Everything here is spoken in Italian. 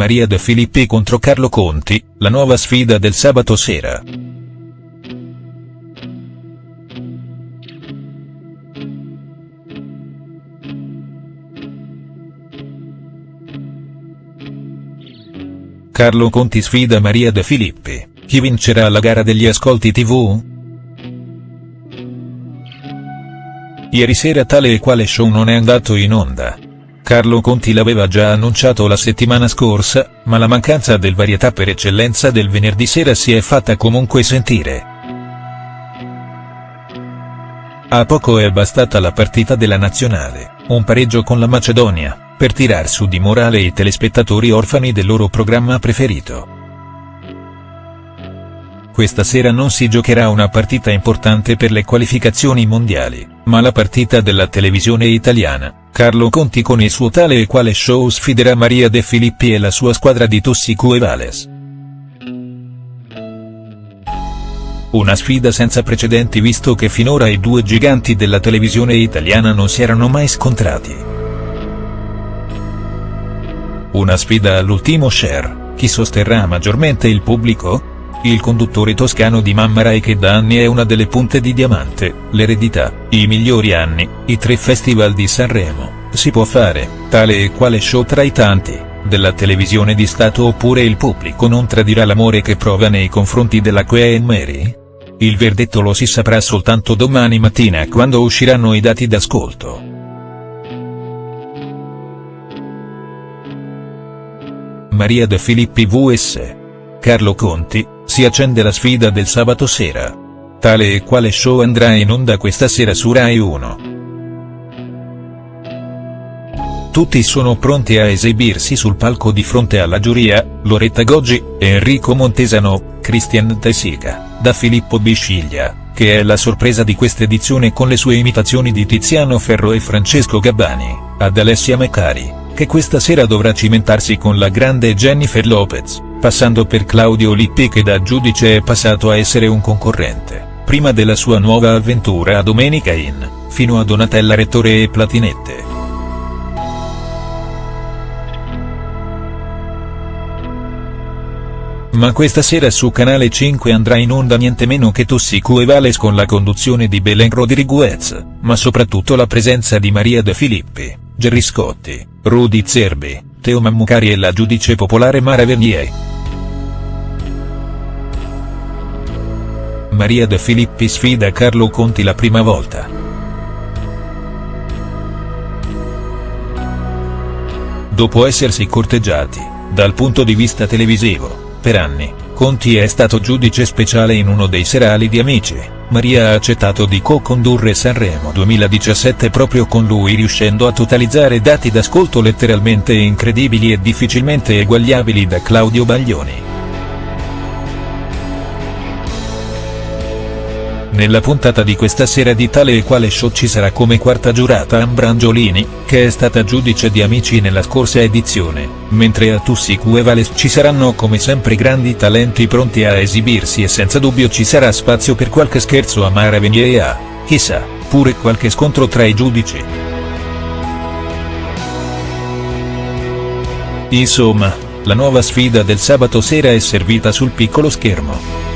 Maria De Filippi contro Carlo Conti, la nuova sfida del sabato sera. Carlo Conti sfida Maria De Filippi, chi vincerà la gara degli ascolti tv?. Ieri sera tale e quale show non è andato in onda. Carlo Conti l'aveva già annunciato la settimana scorsa, ma la mancanza del varietà per eccellenza del venerdì sera si è fatta comunque sentire. A poco è bastata la partita della nazionale, un pareggio con la Macedonia, per tirar su di morale i telespettatori orfani del loro programma preferito. Questa sera non si giocherà una partita importante per le qualificazioni mondiali, ma la partita della televisione italiana. Carlo Conti con il suo tale e quale show sfiderà Maria De Filippi e la sua squadra di Tossico e Vales. Una sfida senza precedenti visto che finora i due giganti della televisione italiana non si erano mai scontrati. Una sfida all'ultimo share, chi sosterrà maggiormente il pubblico? Il conduttore toscano di Mamma Rai che da anni è una delle punte di diamante, l'eredità, i migliori anni, i tre festival di Sanremo, si può fare, tale e quale show tra i tanti, della televisione di Stato oppure il pubblico non tradirà l'amore che prova nei confronti della Queen Mary? Il verdetto lo si saprà soltanto domani mattina quando usciranno i dati d'ascolto. Maria De Filippi vs. Carlo Conti, si accende la sfida del sabato sera. Tale e quale show andrà in onda questa sera su Rai 1. Tutti sono pronti a esibirsi sul palco di fronte alla giuria, Loretta Goggi, Enrico Montesano, Christian Tessica, da Filippo Bisciglia, che è la sorpresa di quest'edizione con le sue imitazioni di Tiziano Ferro e Francesco Gabbani, ad Alessia Meccari, che questa sera dovrà cimentarsi con la grande Jennifer Lopez passando per Claudio Lippi che da giudice è passato a essere un concorrente, prima della sua nuova avventura a Domenica In, fino a Donatella Rettore e Platinette. Ma questa sera su Canale 5 andrà in onda niente meno che Tossico e Vales con la conduzione di Belen Rodriguez, ma soprattutto la presenza di Maria De Filippi, Gerry Scotti, Rudy Zerbi, Teo Mammucari e la giudice popolare Mara Vernier. Maria De Filippi sfida Carlo Conti la prima volta. Dopo essersi corteggiati, dal punto di vista televisivo, per anni, Conti è stato giudice speciale in uno dei serali di Amici, Maria ha accettato di co-condurre Sanremo 2017 proprio con lui riuscendo a totalizzare dati d'ascolto letteralmente incredibili e difficilmente eguagliabili da Claudio Baglioni. Nella puntata di questa sera di tale e quale show ci sarà come quarta giurata Ambrangiolini, che è stata giudice di Amici nella scorsa edizione, mentre a Tussicu e Vales ci saranno come sempre grandi talenti pronti a esibirsi e senza dubbio ci sarà spazio per qualche scherzo a Mara e a, chissà, pure qualche scontro tra i giudici. Insomma, la nuova sfida del sabato sera è servita sul piccolo schermo.